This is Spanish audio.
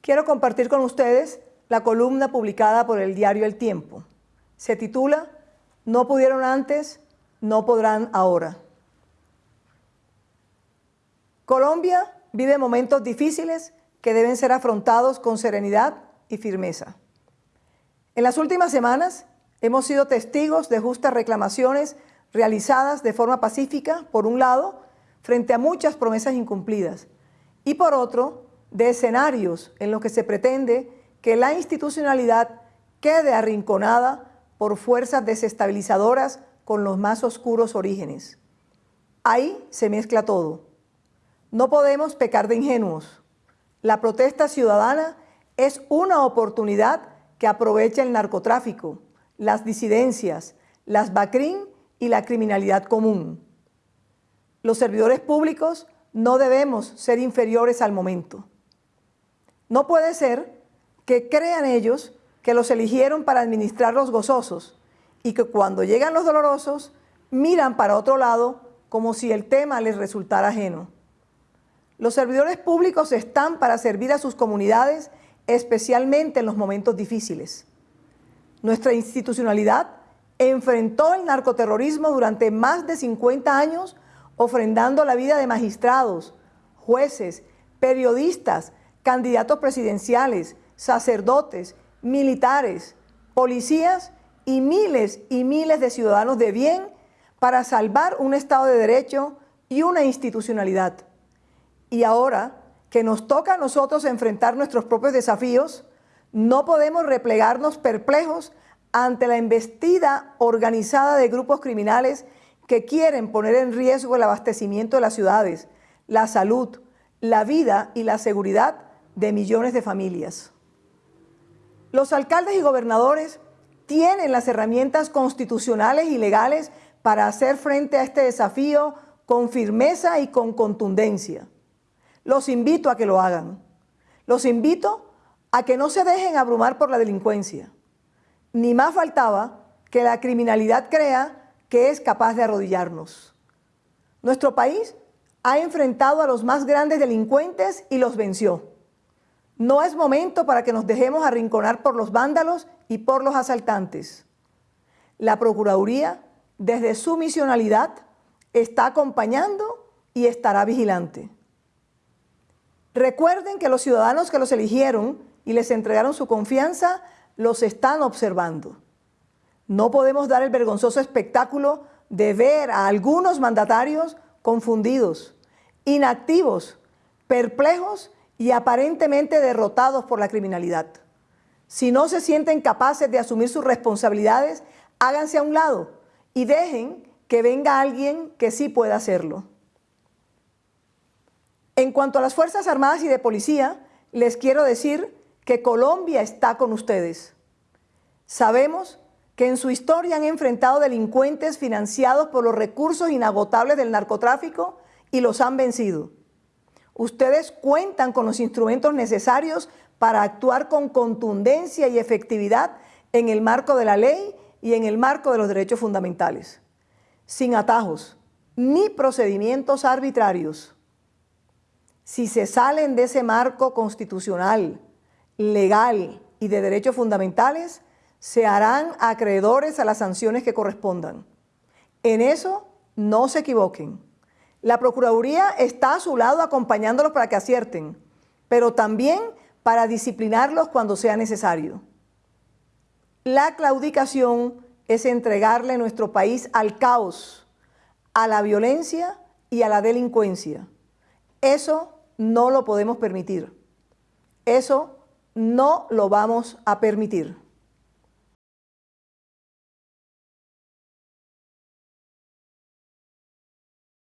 Quiero compartir con ustedes la columna publicada por el diario El Tiempo. Se titula No pudieron antes, no podrán ahora. Colombia vive momentos difíciles que deben ser afrontados con serenidad y firmeza. En las últimas semanas hemos sido testigos de justas reclamaciones realizadas de forma pacífica, por un lado, frente a muchas promesas incumplidas, y por otro, de escenarios en los que se pretende que la institucionalidad quede arrinconada por fuerzas desestabilizadoras con los más oscuros orígenes. Ahí se mezcla todo. No podemos pecar de ingenuos. La protesta ciudadana es una oportunidad que aprovecha el narcotráfico, las disidencias, las BACRIN y la criminalidad común. Los servidores públicos no debemos ser inferiores al momento. No puede ser que crean ellos que los eligieron para administrar los gozosos y que cuando llegan los dolorosos miran para otro lado como si el tema les resultara ajeno. Los servidores públicos están para servir a sus comunidades, especialmente en los momentos difíciles. Nuestra institucionalidad enfrentó el narcoterrorismo durante más de 50 años, ofrendando la vida de magistrados, jueces, periodistas, candidatos presidenciales, sacerdotes, militares, policías y miles y miles de ciudadanos de bien para salvar un Estado de Derecho y una institucionalidad. Y ahora que nos toca a nosotros enfrentar nuestros propios desafíos, no podemos replegarnos perplejos ante la embestida organizada de grupos criminales que quieren poner en riesgo el abastecimiento de las ciudades, la salud, la vida y la seguridad de millones de familias. Los alcaldes y gobernadores tienen las herramientas constitucionales y legales para hacer frente a este desafío con firmeza y con contundencia. Los invito a que lo hagan. Los invito a que no se dejen abrumar por la delincuencia. Ni más faltaba que la criminalidad crea que es capaz de arrodillarnos. Nuestro país ha enfrentado a los más grandes delincuentes y los venció. No es momento para que nos dejemos arrinconar por los vándalos y por los asaltantes. La Procuraduría, desde su misionalidad, está acompañando y estará vigilante. Recuerden que los ciudadanos que los eligieron y les entregaron su confianza los están observando. No podemos dar el vergonzoso espectáculo de ver a algunos mandatarios confundidos, inactivos, perplejos y aparentemente derrotados por la criminalidad. Si no se sienten capaces de asumir sus responsabilidades, háganse a un lado y dejen que venga alguien que sí pueda hacerlo. En cuanto a las Fuerzas Armadas y de Policía, les quiero decir que Colombia está con ustedes. Sabemos que en su historia han enfrentado delincuentes financiados por los recursos inagotables del narcotráfico y los han vencido. Ustedes cuentan con los instrumentos necesarios para actuar con contundencia y efectividad en el marco de la ley y en el marco de los derechos fundamentales, sin atajos ni procedimientos arbitrarios. Si se salen de ese marco constitucional, legal y de derechos fundamentales, se harán acreedores a las sanciones que correspondan. En eso no se equivoquen. La Procuraduría está a su lado acompañándolos para que acierten, pero también para disciplinarlos cuando sea necesario. La claudicación es entregarle nuestro país al caos, a la violencia y a la delincuencia. Eso no lo podemos permitir. Eso no lo vamos a permitir.